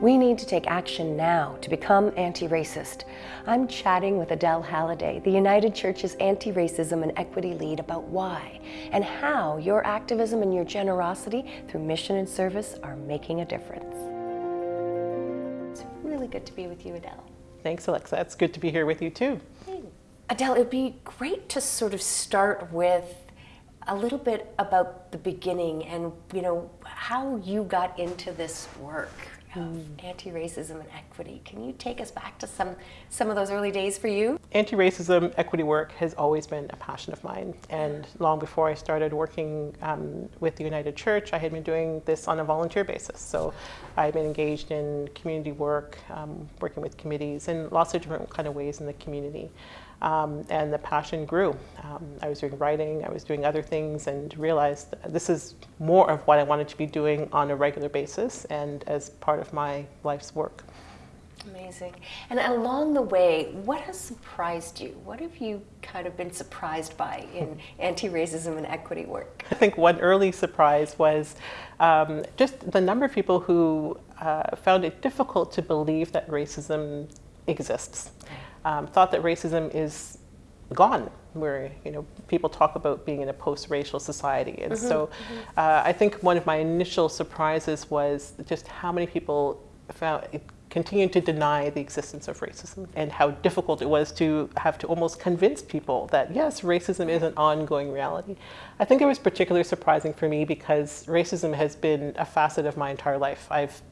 We need to take action now to become anti-racist. I'm chatting with Adele Halliday, the United Church's anti-racism and equity lead about why and how your activism and your generosity through mission and service are making a difference. It's really good to be with you, Adele. Thanks, Alexa. It's good to be here with you too. Adele, it'd be great to sort of start with a little bit about the beginning and you know how you got into this work of mm. anti-racism and equity. Can you take us back to some some of those early days for you? Anti-racism equity work has always been a passion of mine, and long before I started working um, with the United Church, I had been doing this on a volunteer basis. So I've been engaged in community work, um, working with committees in lots of different kind of ways in the community um, and the passion grew. Um, I was doing writing, I was doing other things and realized this is more of what I wanted to be doing on a regular basis and as part of my life's work. Amazing. And along the way, what has surprised you? What have you kind of been surprised by in anti-racism and equity work? I think one early surprise was um, just the number of people who uh, found it difficult to believe that racism exists um, thought that racism is gone where you know people talk about being in a post-racial society and mm -hmm, so mm -hmm. uh, I think one of my initial surprises was just how many people found continued to deny the existence of racism and how difficult it was to have to almost convince people that yes racism is an ongoing reality. I think it was particularly surprising for me because racism has been a facet of my entire life. I've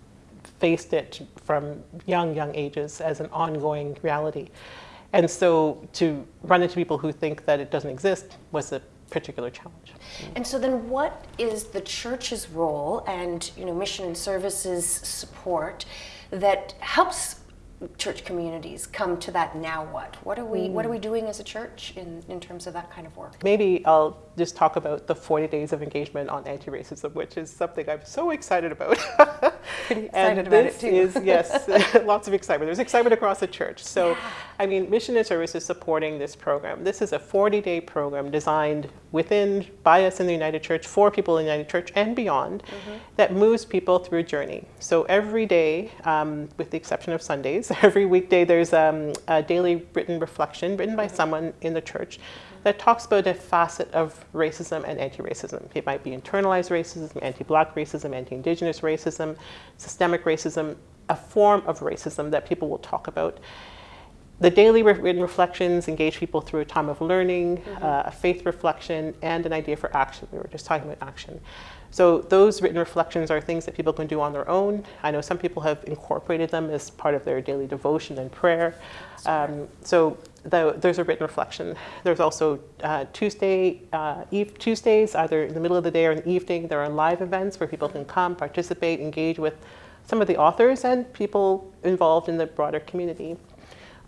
faced it from young, young ages as an ongoing reality. And so to run into people who think that it doesn't exist was a particular challenge. And so then what is the church's role and you know mission and services support that helps church communities come to that now what? What are we mm. what are we doing as a church in, in terms of that kind of work? Maybe I'll just talk about the 40 days of engagement on anti-racism, which is something I'm so excited about. Pretty excited about it too. is, yes, lots of excitement. There's excitement across the church. So, yeah. I mean, Mission and Service is supporting this program. This is a 40-day program designed within, by us in the United Church, for people in the United Church and beyond, mm -hmm. that moves people through a journey. So every day, um, with the exception of Sundays, every weekday there's um, a daily written reflection written by mm -hmm. someone in the church that talks about a facet of racism and anti-racism. It might be internalized racism, anti-black racism, anti-indigenous racism, systemic racism, a form of racism that people will talk about. The daily written reflections engage people through a time of learning, mm -hmm. uh, a faith reflection, and an idea for action. We were just talking about action. So those written reflections are things that people can do on their own. I know some people have incorporated them as part of their daily devotion and prayer. Um, so the, there's a written reflection. There's also uh, Tuesday, uh, eve, Tuesdays, either in the middle of the day or in the evening, there are live events where people can come, participate, engage with some of the authors and people involved in the broader community.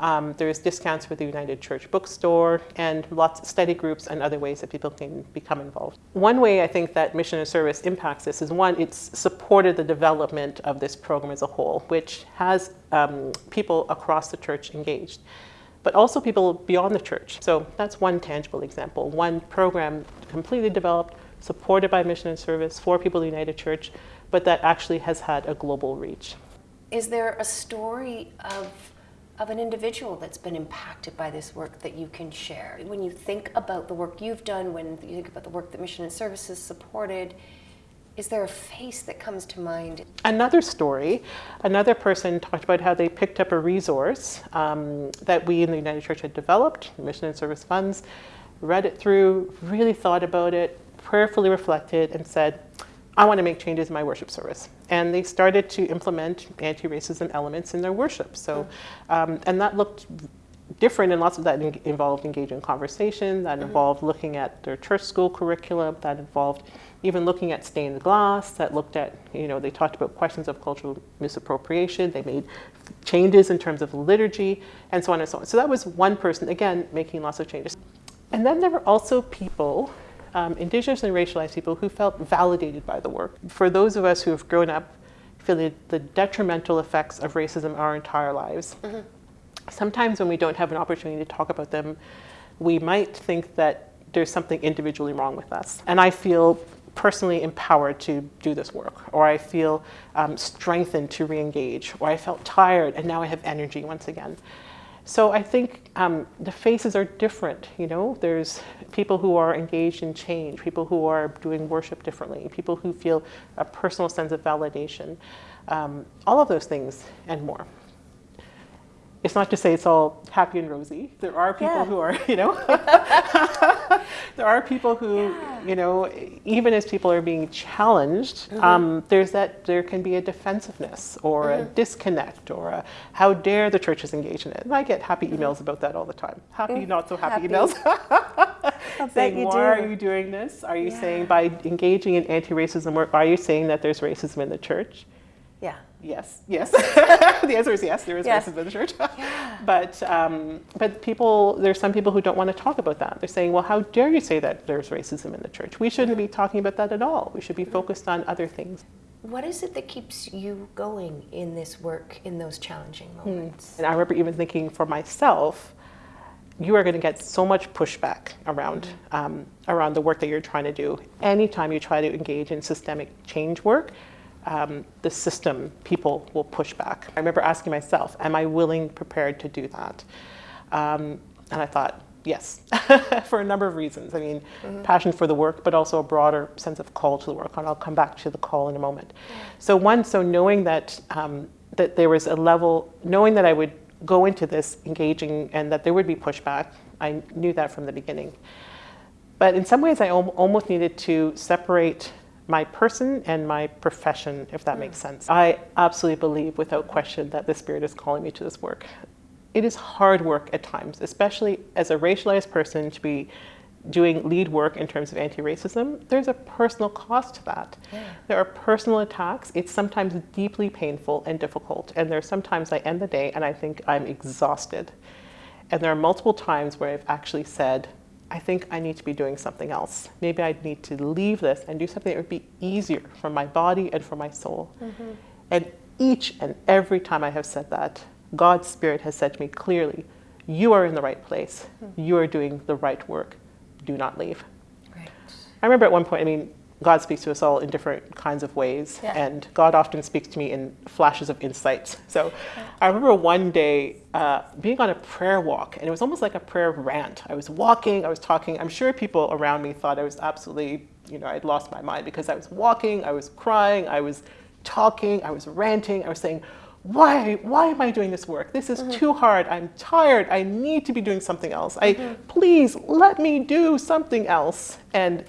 Um, there's discounts for the United Church Bookstore and lots of study groups and other ways that people can become involved. One way I think that mission and service impacts this is one, it's supported the development of this program as a whole, which has um, people across the church engaged but also people beyond the church. So that's one tangible example. One program completely developed, supported by Mission and Service for people United Church, but that actually has had a global reach. Is there a story of of an individual that's been impacted by this work that you can share. When you think about the work you've done, when you think about the work that Mission and Services supported, is there a face that comes to mind? Another story, another person talked about how they picked up a resource um, that we in the United Church had developed, Mission and Service Funds, read it through, really thought about it, prayerfully reflected, and said, I want to make changes in my worship service. And they started to implement anti-racism elements in their worship. So, um, and that looked different and lots of that involved engaging in conversation, that mm-hmm. involved looking at their church school curriculum, that involved even looking at stained glass, that looked at, you know, they talked about questions of cultural misappropriation, they made changes in terms of liturgy, and so on and so on. So that was one person, again, making lots of changes. And then there were also people um, indigenous and racialized people who felt validated by the work. For those of us who have grown up feeling the detrimental effects of racism our entire lives, mm -hmm. sometimes when we don't have an opportunity to talk about them, we might think that there's something individually wrong with us. And I feel personally empowered to do this work, or I feel um, strengthened to re-engage, or I felt tired and now I have energy once again. So I think um, the faces are different, you know, there's people who are engaged in change, people who are doing worship differently, people who feel a personal sense of validation, um, all of those things and more it's not to say it's all happy and rosy. There are people yeah. who are, you know, there are people who, yeah. you know, even as people are being challenged, mm -hmm. um, there's that, there can be a defensiveness or mm -hmm. a mm-hmm. disconnect or a, how dare the church is engaged in it. And I get happy mm-hmm. emails mm about that all the time. Happy, mm-hmm. not so happy, happy. emails. saying, why do. are you doing this? Are you yeah. saying by engaging in anti-racism work, are you saying that there's racism in the church? Yeah. Yes, yes. the answer is yes, there is yes. racism in the church. yeah. But, um, but people, there's some people who don't want to talk about that. They're saying, well, how dare you say that there's racism in the church? We shouldn't be talking about that at all. We should be focused on other things. What is it that keeps you going in this work in those challenging hmm. moments? And I remember even thinking for myself, you are going to get so much pushback around mm -hmm. um, around the work that you're trying to do. Anytime you try to engage in systemic change work, um, the system, people will push back. I remember asking myself, am I willing, prepared to do that? Um, and I thought, yes, for a number of reasons. I mean, mm -hmm. passion for the work, but also a broader sense of call to the work. And I'll come back to the call in a moment. So one, so knowing that, um, that there was a level, knowing that I would go into this engaging and that there would be pushback, I knew that from the beginning. But in some ways, I almost needed to separate my person and my profession, if that makes hmm. sense. I absolutely believe without question that the Spirit is calling me to this work. It is hard work at times, especially as a racialized person to be doing lead work in terms of anti-racism, there's a personal cost to that. Yeah. There are personal attacks. It's sometimes deeply painful and difficult. And there's sometimes I end the day and I think I'm exhausted. And there are multiple times where I've actually said, I think I need to be doing something else. Maybe I need to leave this and do something that would be easier for my body and for my soul. Mm -hmm. And each and every time I have said that, God's Spirit has said to me clearly, you are in the right place. Mm -hmm. You are doing the right work. Do not leave. Right. I remember at one point, I mean, God speaks to us all in different kinds of ways, yeah. and God often speaks to me in flashes of insights. So I remember one day uh, being on a prayer walk, and it was almost like a prayer rant. I was walking, I was talking. I'm sure people around me thought I was absolutely, you know, I'd lost my mind because I was walking, I was crying, I was talking, I was ranting, I was saying, why, why am I doing this work? This is mm -hmm. too hard. I'm tired. I need to be doing something else. I, mm -hmm. please let me do something else. And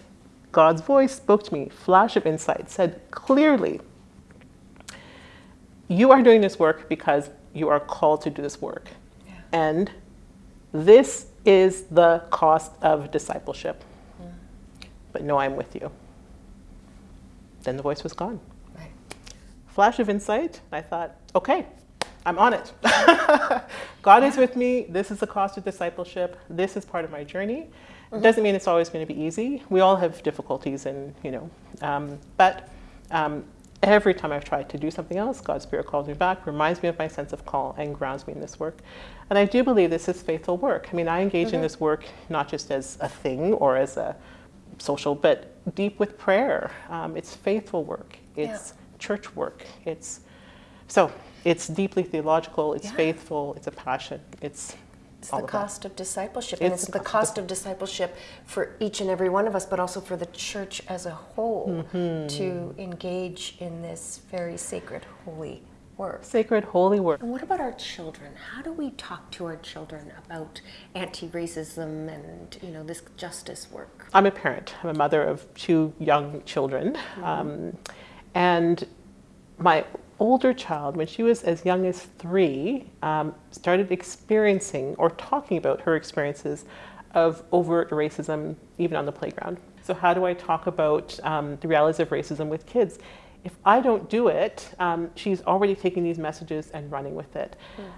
God's voice spoke to me, flash of insight, said clearly, you are doing this work because you are called to do this work. Yeah. And this is the cost of discipleship. Mm. But no, I'm with you. Then the voice was gone. Right. Flash of insight, I thought, okay, I'm on it. God yeah. is with me. This is the cost of discipleship. This is part of my journey. Mm -hmm. Doesn't mean it's always going to be easy. We all have difficulties and, you know, um, but um, every time I've tried to do something else, God's Spirit calls me back, reminds me of my sense of call and grounds me in this work. And I do believe this is faithful work. I mean, I engage mm -hmm. in mm-hmm. this work not just as a thing or as a social, but deep with prayer. Um, it's faithful work. It's yeah. church work. It's so it's deeply theological. It's yeah. faithful. It's a passion. It's it's the cost of discipleship, it's and it's the cost of discipleship for each and every one of us, but also for the church as a whole mm -hmm. to engage in this very sacred, holy work. Sacred, holy work. And what about our children? How do we talk to our children about anti-racism and you know this justice work? I'm a parent. I'm a mother of two young children, mm -hmm. um, and my older child, when she was as young as three, um, started experiencing or talking about her experiences of overt racism even on the playground. So how do I talk about um, the realities of racism with kids? If I don't do it, um, she's already taking these messages and running with it. Mm.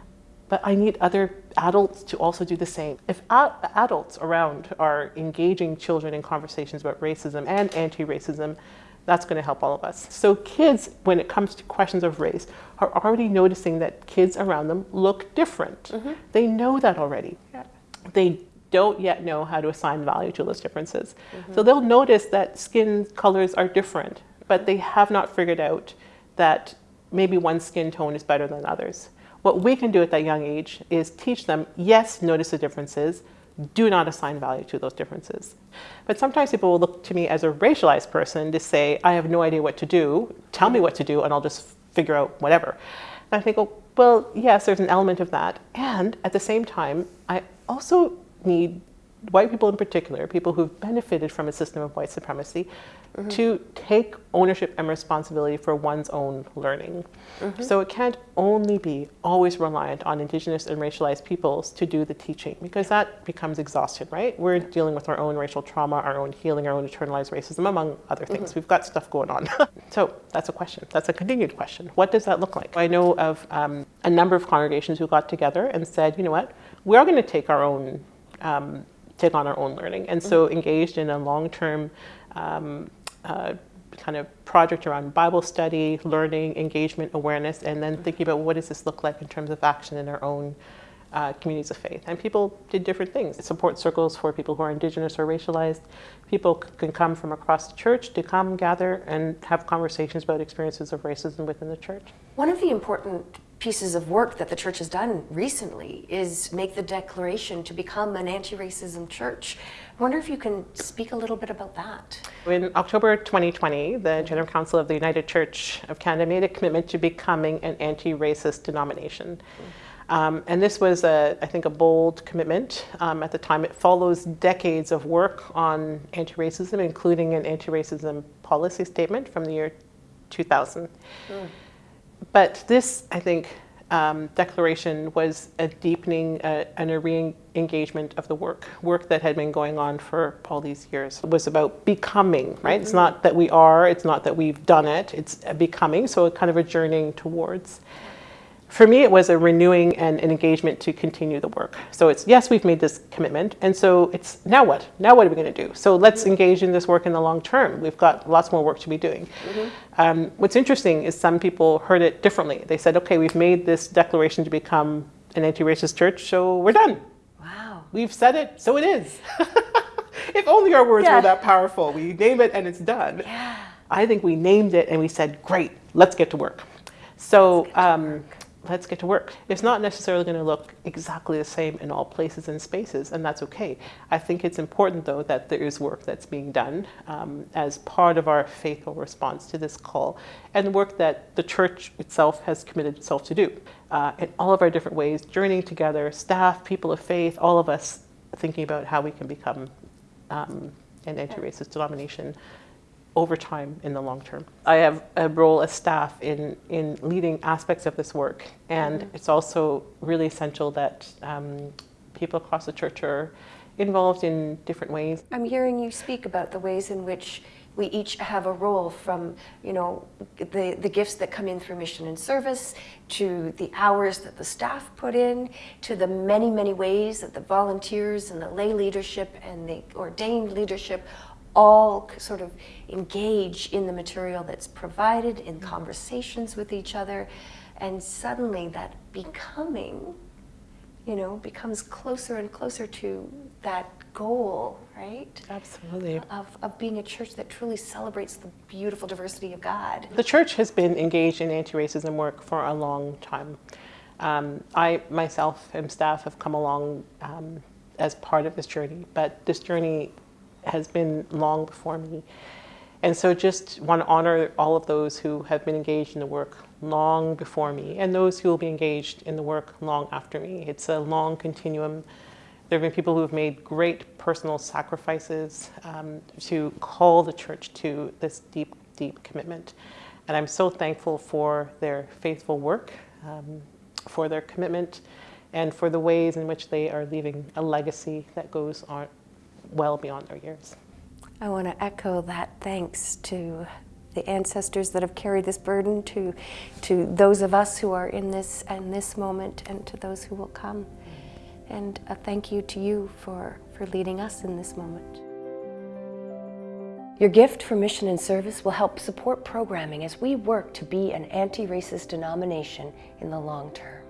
But I need other adults to also do the same. If adults around are engaging children in conversations about racism and anti-racism, that's going to help all of us. So kids, when it comes to questions of race, are already noticing that kids around them look different. Mm -hmm. They know that already. Yeah. They don't yet know how to assign value to those differences. Mm-hmm. So they'll notice that skin colors are different, but they have not figured out that maybe one skin tone is better than others. What we can do at that young age is teach them, yes, notice the differences, do not assign value to those differences. But sometimes people will look to me as a racialized person to say, I have no idea what to do, tell me what to do, and I'll just figure out whatever. And I think, oh, well, yes, there's an element of that. And at the same time, I also need white people in particular, people who've benefited from a system of white supremacy, mm-hmm. to take ownership and responsibility for one's own learning. Mm-hmm. So it can't only be always reliant on indigenous and racialized peoples to do the teaching, because that becomes exhaustion, right? We're dealing with our own racial trauma, our own healing, our own internalized racism, among other things. Mm-hmm. We've got stuff going on. so that's a question. That's a continued question. What does that look like? I know of um, a number of congregations who got together and said, you know what, we are going to take our own um, take on our own learning. And so mm-hmm. engaged in a long-term um, uh, kind of project around Bible study, learning, engagement, awareness, and then thinking about what does this look like in terms of action in our own uh, communities of faith. And people did different things. Support circles for people who are indigenous or racialized. People can come from across the church to come gather and have conversations about experiences of racism within the church. One of the important pieces of work that the church has done recently is make the declaration to become an anti-racism church. I wonder if you can speak a little bit about that. In October 2020, the General Council of the United Church of Canada made a commitment to becoming an anti-racist denomination. Um, and this was, a, I think, a bold commitment um, at the time. It follows decades of work on anti-racism, including an anti-racism policy statement from the year 2000. Mm. But this, I think, um, declaration was a deepening uh, and a re-engagement of the work, work that had been going on for all these years. It was about becoming, right? Mm-hmm. It's not that we are, it's not that we've done it, it's becoming, so a kind of a journeying towards for me, it was a renewing and an engagement to continue the work. So it's, yes, we've made this commitment. And so it's, now what? Now what are we going to do? So let's engage in this work in the long term. We've got lots more work to be doing. Mm-hmm. Um, what's interesting is some people heard it differently. They said, okay, we've made this declaration to become an anti racist church, so we're done. Wow. We've said it, so it is. if only our words yeah. were that powerful. We name it and it's done. Yeah. I think we named it and we said, great, let's get to work. So, um, let's get to work. It's not necessarily going to look exactly the same in all places and spaces, and that's okay. I think it's important, though, that there is work that's being done um, as part of our faithful response to this call, and work that the church itself has committed itself to do uh, in all of our different ways, journeying together, staff, people of faith, all of us thinking about how we can become um, an anti-racist denomination over time in the long term. I have a role as staff in, in leading aspects of this work, and mm-hmm. it's also really essential that um, people across the church are involved in different ways. I'm hearing you speak about the ways in which we each have a role from you know the, the gifts that come in through mission and service to the hours that the staff put in to the many many ways that the volunteers and the lay leadership and the ordained leadership all sort of engage in the material that's provided, in conversations with each other, and suddenly that becoming, you know, becomes closer and closer to that goal, right? Absolutely. Of, of being a church that truly celebrates the beautiful diversity of God. The church has been engaged in anti racism work for a long time. Um, I myself and staff have come along um, as part of this journey, but this journey has been long before me. And so just want to honor all of those who have been engaged in the work long before me and those who will be engaged in the work long after me. It's a long continuum. There have been people who have made great personal sacrifices um, to call the church to this deep, deep commitment. And I'm so thankful for their faithful work, um, for their commitment, and for the ways in which they are leaving a legacy that goes on, well beyond our years. I want to echo that thanks to the ancestors that have carried this burden, to, to those of us who are in this and this moment, and to those who will come. And a thank you to you for, for leading us in this moment. Your gift for mission and service will help support programming as we work to be an anti-racist denomination in the long term.